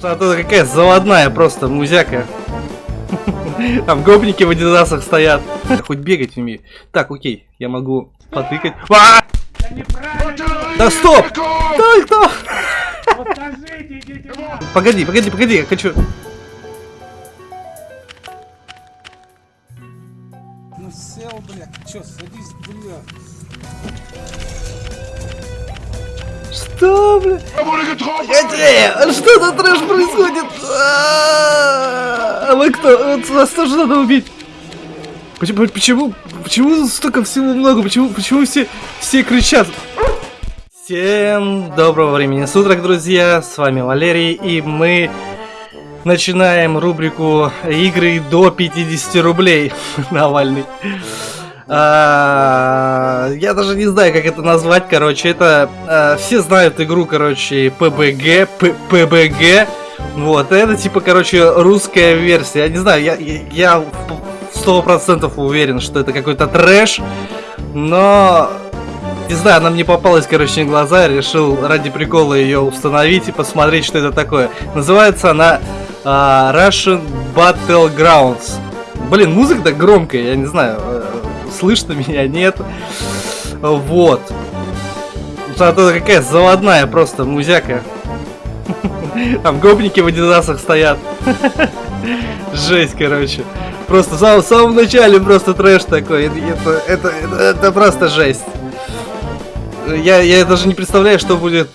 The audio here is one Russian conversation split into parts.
Зато какая заводная просто музяка. Там гопники в адидасах стоят. Хоть бегать умею. Так, окей, я могу потыкать. А! Да стоп! Кто, кто? Погоди, погоди, погоди, я хочу... Что, бля? Погоди, что за трэш происходит? А вы кто? Вас тоже надо убить. Почему, почему, почему столько всего много? Почему, почему все, все кричат? Всем доброго времени суток, друзья! С вами Валерий, и мы начинаем рубрику игры до 50 рублей. Навальный. Я даже не знаю, как это назвать, короче, это... а, все знают игру, короче, PBG, П- PBG. Вот, это типа, короче, русская версия. Я не знаю, я, я, сто процентов уверен, что это какой-то трэш, но... Не знаю, она мне попалась, короче, на глаза, решил ради прикола ее установить и посмотреть, что это такое. Называется она а, Russian Battlegrounds. Блин, музыка так громкая, я не знаю, э, слышно меня, нет. Вот. Зато какая заводная просто музяка. Там гопники в адидасах стоят. Жесть, короче. Просто самом, в самом начале просто трэш такой. Это, это, это, это просто жесть. Я, я даже не представляю, что будет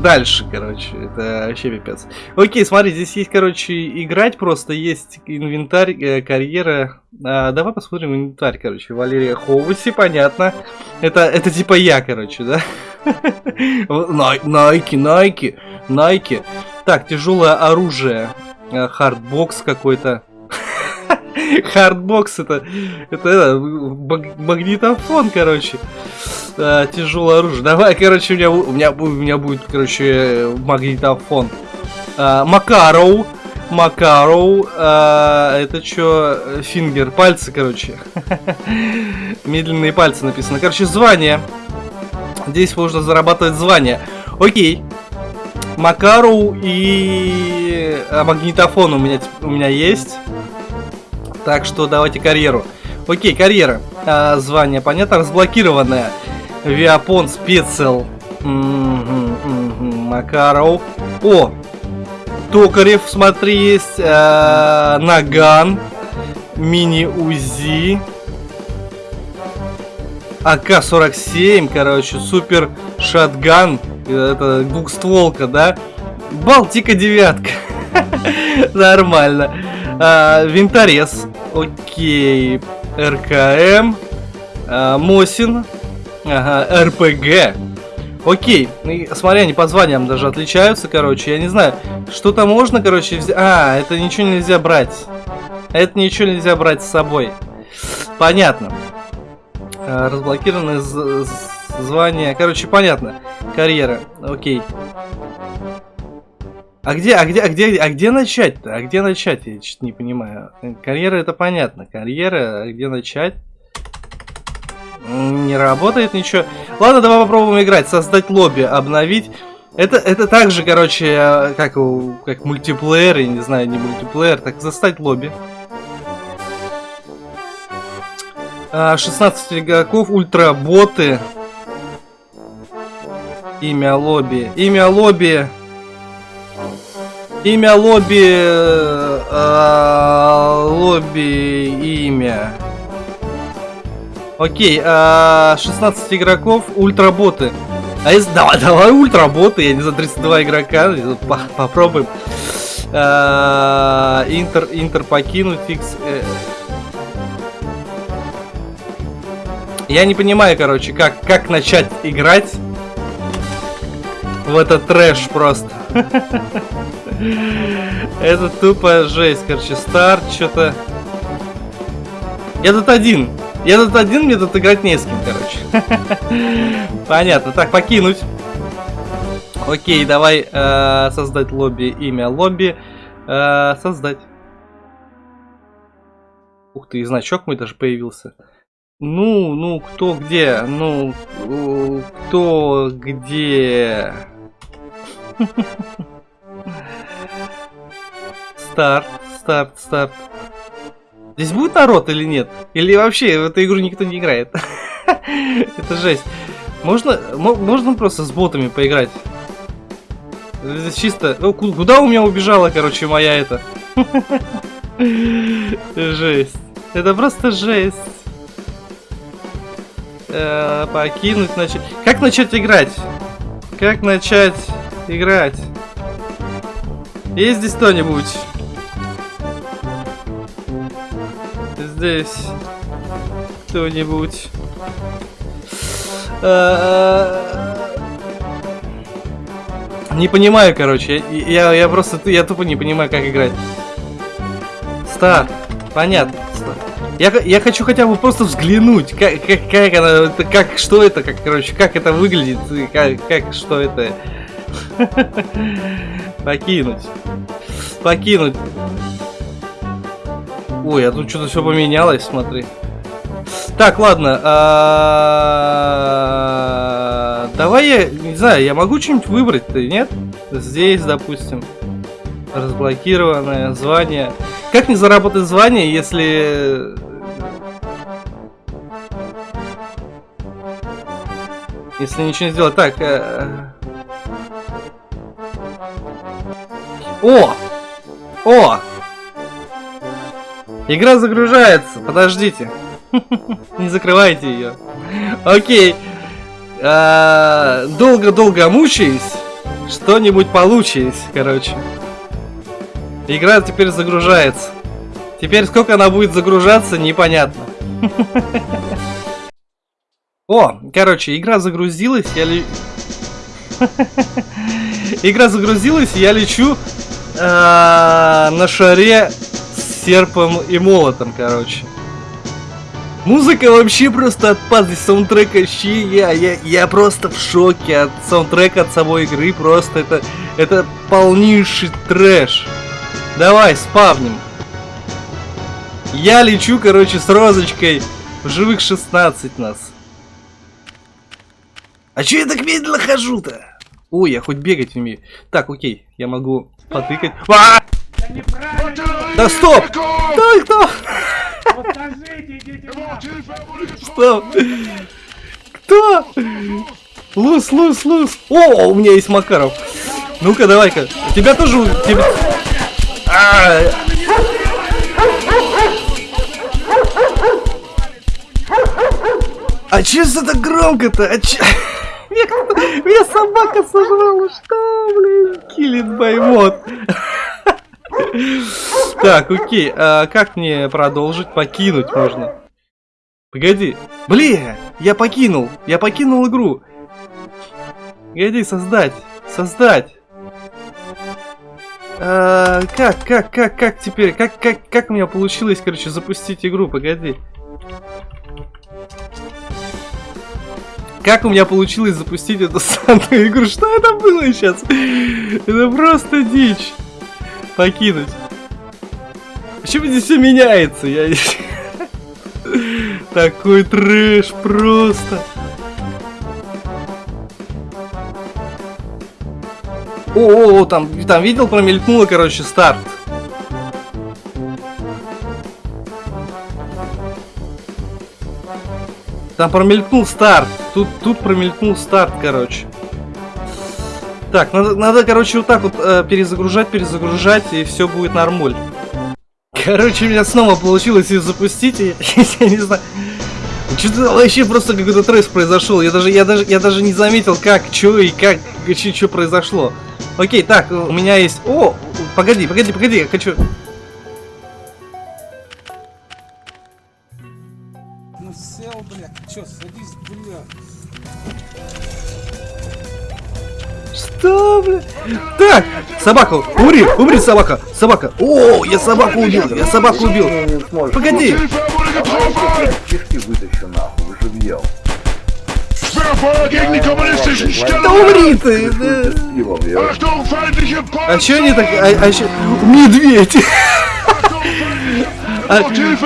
дальше, короче. Это вообще пипец. Окей, смотри, здесь есть, короче, играть просто. Есть инвентарь, э, карьера. А, давай посмотрим инвентарь, короче. Валерия Хоуси, понятно. Это, это типа я, короче, да? Най- Найки, Найки, Найки. Так, тяжелое оружие. Э, Hardbox какой-то. Hardbox это, это, это магнитофон, короче. А, тяжелое оружие. Давай, короче, у меня, у меня, у меня будет, короче, магнитофон. А, Макароу. Макароу. а, это что? Фингер. Пальцы, короче. Медленные пальцы написано. Короче, звание. Здесь можно зарабатывать звание. Окей. Макароу и а, магнитофон у меня, у меня есть. Так что давайте карьеру. Окей, карьера. А, звание, понятно, разблокированное. Виапон спецел. Макаров. О! Токарев, смотри, есть. а, Наган. Мини-УЗИ. АК-47, короче, супер шатган. Это двухстволка, да? Балтика девятка. Нормально. А, винторез. Окей. РКМ. а, Мосин. Ага, РПГ. Окей. Ну и Смотри, они по званиям даже отличаются, короче. Я не знаю, что-то можно, короче, взять. А, это ничего нельзя брать. Это ничего нельзя брать с собой. Понятно. А, Разблокированы звания. Короче, понятно. Карьера. Окей. А где, а где, а где, а где начать-то? А где начать? Я что-то не понимаю. Карьера это понятно. Карьера, а где начать? Не работает ничего. Ладно, давай попробуем играть. Создать лобби, обновить. Это, это так же, короче, э, как, как мультиплеер, я не знаю, не мультиплеер, так застать лобби. А, 16 игроков, ультработы. Имя лобби. Имя лобби. Имя лобби. э, а, лобби. Имя. Окей, а, 16 игроков, ультработы. А если... Давай, давай ультработы, я не знаю, 32 игрока, по- попробуем. А, Интер, Интер покинуть, фикс... э. Я не понимаю, короче, как, как начать играть в этот трэш просто. Это тупо жесть, короче, старт, что-то... Я тут один. Я тут один, мне тут играть не с кем, короче. Понятно. Так, покинуть. Окей, давай э, создать лобби, имя лобби. Э, создать. Ух ты, и значок мой даже появился. Ну, ну, кто где? Ну, кто где? Старт, старт, старт. Здесь будет народ или нет? Или вообще в эту игру никто не играет? Это жесть. Можно, мо- можно просто с ботами поиграть? Здесь чисто... Ку- Куда у меня убежала, короче, моя это? Жесть. Это просто жесть. Э, Покинуть, начать... Как начать играть? Как начать играть? Есть здесь кто-нибудь? Здесь кто-нибудь? Э, Не понимаю, короче. Я, я, просто я тупо не понимаю, как играть. Старт. Понятно. Я, я хочу хотя бы просто взглянуть, как, как, как она, как, что это, как, короче, как это выглядит, как, как, что это. Покинуть. Покинуть. Ой, а тут что-то все поменялось, смотри. Так, ладно. а, Давай я, не знаю, я могу что-нибудь выбрать-то, нет? Здесь, допустим. Разблокированное звание. Как не заработать звание, если... Если ничего не сделать. Так. О! О! Игра загружается. Подождите. Не закрывайте ее. Окей. А, Долго-долго мучаясь, что-нибудь получилось, короче. Игра теперь загружается. Теперь сколько она будет загружаться, непонятно. О, короче, игра загрузилась, я ли... Игра загрузилась, я лечу на шаре с серпом и молотом, короче. Музыка вообще просто отпад, здесь саундтрек вообще, я, я, я просто в шоке от саундтрека, от самой игры, просто это, это полнейший трэш. Давай, спавним. Я лечу, короче, с розочкой. В живых 16 нас. А чё я так медленно хожу-то? Ой, я хоть бегать умею. Так, окей, я могу потыкать. А! Да стоп! Да кто? Что? Кто? Лус, лус, лус. О, у меня есть Макаров. Ну-ка, давай-ка. Тебя тоже... Тебя... А! А чё это так громко-то? А чё... Меня, меня собака сожрала, что, блин? Киллит баймот. Так, окей, а как мне продолжить? Покинуть можно. Погоди. Блин, я покинул. Я покинул игру. Погоди, создать. Создать. А, как, как, как, как теперь? Как, как, как у меня получилось, короче, запустить игру? Погоди. Как у меня получилось запустить эту самую игру? Что это было сейчас? Это просто дичь. Покинуть. Почему здесь все меняется? Я... Такой трэш просто. О, о, о, там, там видел, промелькнуло, короче, старт. Там промелькнул старт. Тут, тут промелькнул старт, короче. Так, надо, надо, короче, вот так вот э, перезагружать, перезагружать, и все будет нормуль. Короче, у меня снова получилось ее запустить, и я не знаю. Что-то вообще просто какой-то трэш произошел. Я даже, я даже, я даже не заметил, как, что и как, что произошло. Окей, так, у меня есть. О, погоди, погоди, погоди, я хочу. Что, бля? Так, собака, умри, умри, собака, собака. О, я собаку убил, я собаку убил. Погоди. Кишки вытащу нахуй, живьем. Да умри ты. да. А чё они так... А, а чё- Медведь! Погоди,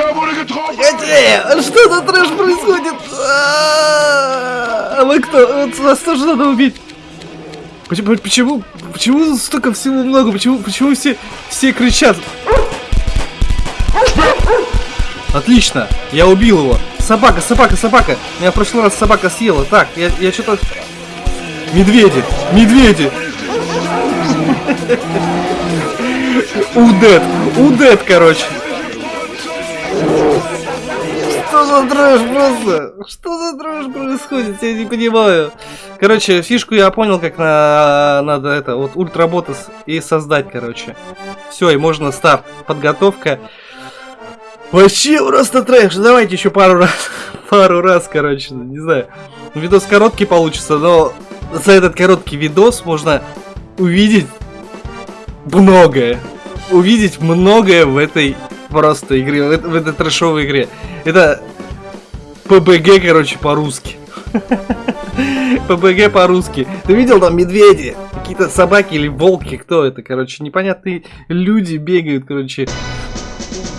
что за трэш происходит? А, А вы кто? Вот Вас тоже надо убить. Почему, почему, почему столько всего много? Почему, почему все, все кричат? Отлично, я убил его. Собака, собака, собака. Меня в прошлый раз собака съела. Так, я, я что-то... Медведи, медведи. Удет, удет, короче. Что за трэш просто? Что за трэш происходит? Я не понимаю. Короче, фишку я понял, как на, надо это, вот ультработас и создать, короче. Все, и можно старт. Подготовка. Вообще просто трэш. Давайте еще пару раз. Пару раз, короче, не знаю. Видос короткий получится, но за этот короткий видос можно увидеть многое. Увидеть многое в этой просто игре, в этой трэшовой игре. Это ПБГ, короче, по-русски. ПБГ по-русски. Ты видел там медведи? Какие-то собаки или волки? Кто это, короче? Непонятные люди бегают, короче.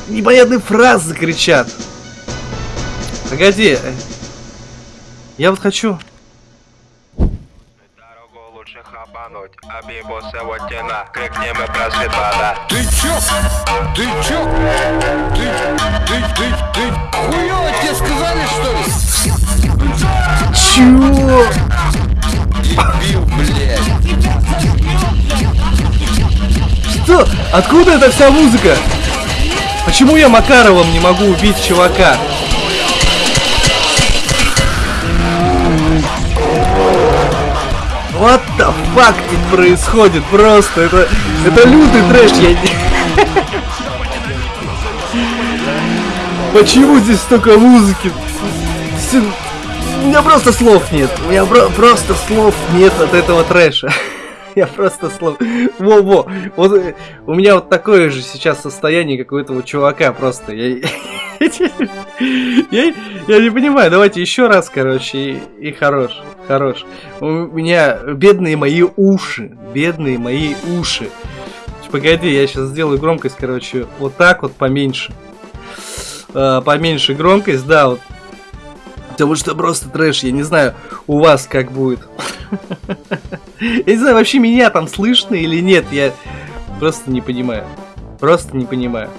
Непонятные фразы кричат. Погоди. Я вот хочу. Ты чё? Ты чё? Ты, ты, ты, ты, хуёво тебе сказали, что ли? Чего? Дебил, блядь. Что? Откуда эта вся музыка? Почему я Макаровым не могу убить чувака? What the fuck тут происходит? Просто это, это лютый трэш. Я не- Почему здесь столько музыки? У меня просто слов нет. У меня про- просто слов нет от этого трэша. Я просто слов. Во-во. Вот э, у меня вот такое же сейчас состояние, как у этого чувака просто. Я, я, я не понимаю. Давайте еще раз, короче, и, и хорош. Хорош. У меня бедные мои уши. Бедные мои уши. Погоди, я сейчас сделаю громкость, короче, вот так вот поменьше. А, поменьше громкость, да, вот. Потому что просто трэш, я не знаю, у вас как будет. Я не знаю, вообще меня там слышно или нет, я просто не понимаю. Просто не понимаю.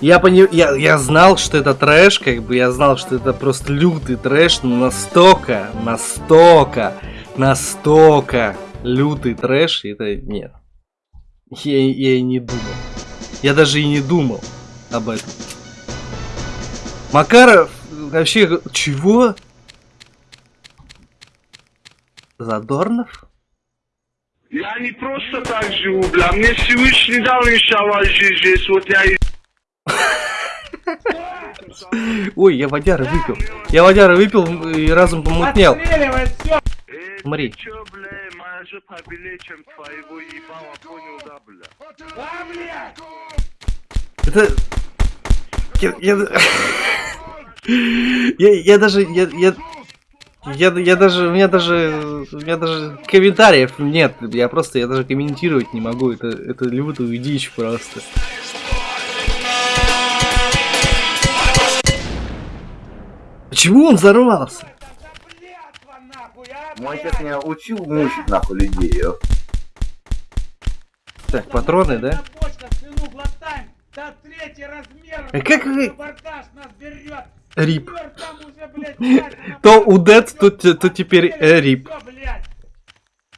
Я, пони... я, я знал, что это трэш, как бы я знал, что это просто лютый трэш, но настолько, настолько, настолько лютый трэш, это нет. Я, я и не думал. Я даже и не думал об этом. Макаров вообще чего? Задорнов? Я не просто так живу, бля. Мне Всевышний дал иншалла жизнь здесь. Вот я и Ой, я водяры выпил. Я водяры выпил и разум помутнел. Э, Смотри. ты чё, бля, моя жопа белее, чем твоего ебала, понял, да, бля? Это... Я, я... я, я даже... Я, я... Я, я даже, у меня даже, у меня даже комментариев нет, я просто, я даже комментировать не могу, это, это лютую дичь просто. Почему он взорвался? Мой отец меня учил мучить нахуй людей. Так, патроны, да? А как вы- Рип. То удет, то, то теперь э, рип.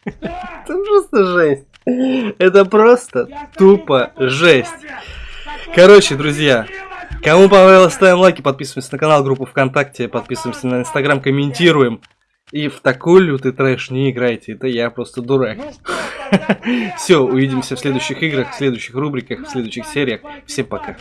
Это просто жесть. Это просто тупо жесть. Короче, друзья, кому понравилось, ставим лайки, подписываемся на канал, группу ВКонтакте, подписываемся на Инстаграм, комментируем. И в такой лютый трэш не играйте, это я просто дурак. Все, увидимся в следующих играх, в следующих рубриках, в следующих сериях. Всем пока.